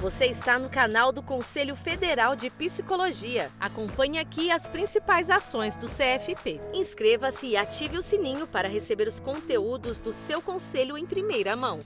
Você está no canal do Conselho Federal de Psicologia. Acompanhe aqui as principais ações do CFP. Inscreva-se e ative o sininho para receber os conteúdos do seu conselho em primeira mão.